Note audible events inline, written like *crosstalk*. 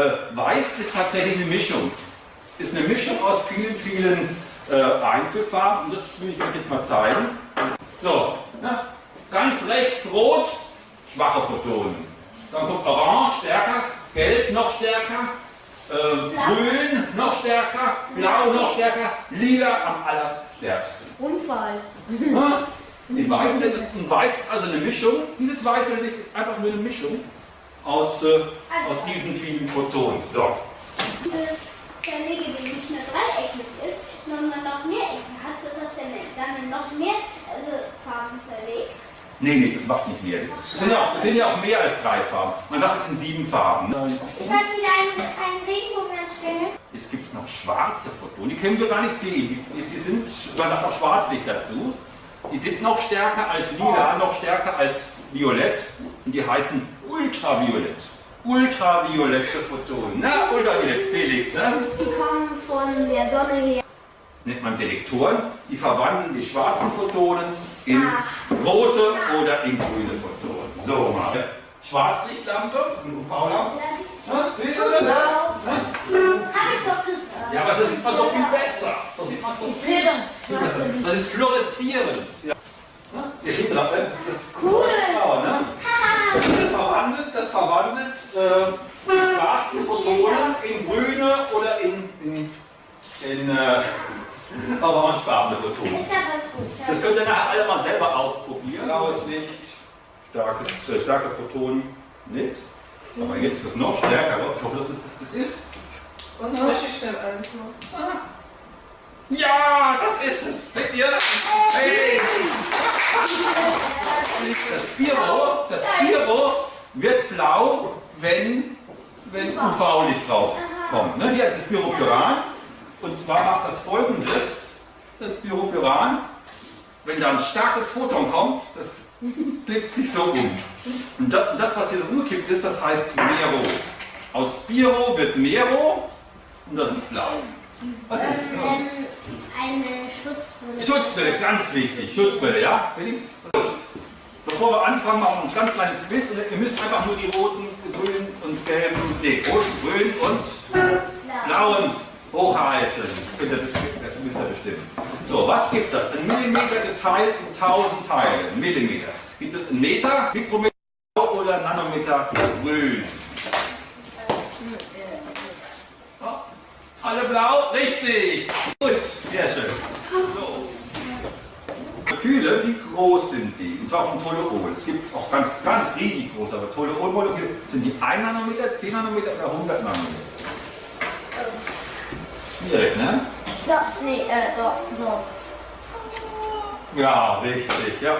Äh, weiß ist tatsächlich eine Mischung. Ist eine Mischung aus vielen, vielen äh, Einzelfarben. Und das will ich euch jetzt mal zeigen. So, ne? ganz rechts rot, schwache Photonen. Dann kommt orange, stärker, gelb noch stärker, äh, grün noch stärker, blau noch stärker, lila am allerstärksten. Unfall. *laughs* Ja? In Weiß, ist, ein Weiß ist also eine Mischung. Dieses weiße Licht ist einfach nur eine Mischung aus, äh, aus diesen vielen Photonen. So. Dieses Zerlege, die nicht nur dreieckig ist, sondern noch mehr Ecken hat, ist das denn dann noch mehr also Farben zerlegt? Nee, nee, das macht nicht mehr. Es sind, ja sind ja auch mehr als drei Farben. Man sagt, es sind sieben Farben. Ne? Ich weiß wieder einen, einen Regenbogen anstellen. Jetzt gibt es noch schwarze Photonen, die können wir gar nicht sehen. Die, die sind, man sagt auch Schwarzlicht dazu. Die sind noch stärker als lila, noch stärker als violett. Und die heißen ultraviolett. Ultraviolette Photonen. Na, ultraviolett, Felix, ne? Die kommen von der Sonne her. Nennt man Detektoren. Die verwandeln die schwarzen Photonen in rote oder in grüne Photonen. So mal. Schwarzlichtlampe, UV-Lampe. Das doch gesagt. Ja, aber das sieht man doch viel besser. Da sieht man doch viel besser. Das ist fluoreszierend. Ja. Ne? Das, das ist Cool. Verwandelt, äh, die schwarzen Photonen in grüne oder in, in, in äh, *laughs* orangefarbene Photonen. Ist da was gut? Das könnt ihr nachher alle mal selber ausprobieren. Blaues Licht, starke, äh, starke Photonen, nix. Aber jetzt das noch stärkere. Ich hoffe, dass es das, das ist. Sonst lösche ich schnell eins noch. Ja, das ist es. Seht ihr? Hey. Das Biro, das wenn, wenn UV-Licht drauf kommt. Ne? Hier ist das Pyropyran. Und zwar macht das folgendes. Das Pyropyran, wenn da ein starkes Photon kommt, das klickt sich so um. Und das, das, was hier so umgekippt ist, das heißt Mero. Aus Spiro wird Mero und das ist blau. Was ist Ähm, eine Schutzbrille. Schutzbrille, ganz wichtig. Schutzbrille, ja? Willi? Bevor wir anfangen, machen wir ein ganz kleines Quiz. Und ihr müsst einfach nur die roten, grünen und gelben, nee, rot, grün und blauen hochhalten. Ihr, das müsst ihr bestimmen. So, was gibt das? Ein Millimeter geteilt in 1000 Teile. Millimeter. Gibt es einen Meter, Mikrometer oder Nanometer grün? Ja, Alle blau? Richtig. Gut, sehr schön. So. Moleküle, wie groß sind die? Und zwar vom Toluol. Es gibt auch ganz, ganz riesig große, aber Toluol-Moleküle sind die 1 Nanometer, 10 Nanometer oder 100 Nanometer? Schwierig, ne? So, nee, äh, so, so. Ja, richtig. Ja,